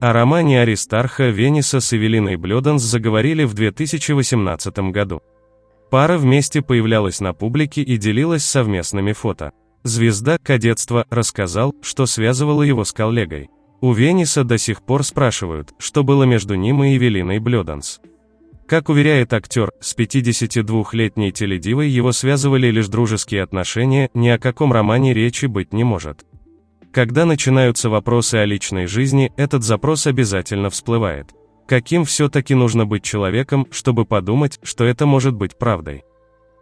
О романе Аристарха Вениса с Эвелиной Блёданс заговорили в 2018 году. Пара вместе появлялась на публике и делилась совместными фото. Звезда кадетства рассказал, что связывало его с коллегой. У Вениса до сих пор спрашивают, что было между ним и Эвелиной Блёданс. Как уверяет актер, с 52-летней теледивой его связывали лишь дружеские отношения, ни о каком романе речи быть не может. Когда начинаются вопросы о личной жизни, этот запрос обязательно всплывает. Каким все-таки нужно быть человеком, чтобы подумать, что это может быть правдой?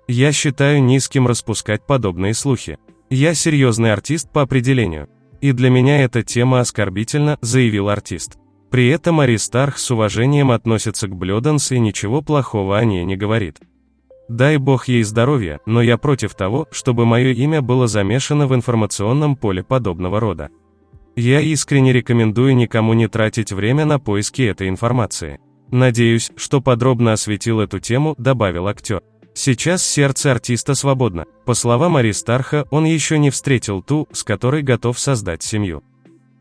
Я считаю низким распускать подобные слухи. Я серьезный артист по определению. И для меня эта тема оскорбительна, заявил артист. При этом Аристарх с уважением относится к Блёданс и ничего плохого о ней не говорит. Дай бог ей здоровья, но я против того, чтобы мое имя было замешано в информационном поле подобного рода. Я искренне рекомендую никому не тратить время на поиски этой информации. Надеюсь, что подробно осветил эту тему, добавил актер. Сейчас сердце артиста свободно. По словам Аристарха, он еще не встретил ту, с которой готов создать семью.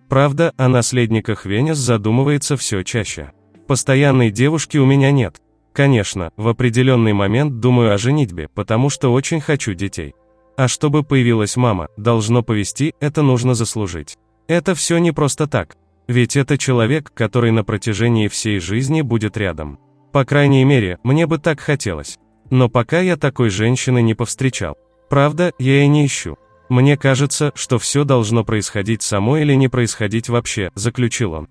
Правда, о наследниках Венес задумывается все чаще. Постоянной девушки у меня нет. Конечно, в определенный момент думаю о женитьбе, потому что очень хочу детей. А чтобы появилась мама, должно повести, это нужно заслужить. Это все не просто так. Ведь это человек, который на протяжении всей жизни будет рядом. По крайней мере, мне бы так хотелось. Но пока я такой женщины не повстречал. Правда, я и не ищу. Мне кажется, что все должно происходить само или не происходить вообще, заключил он.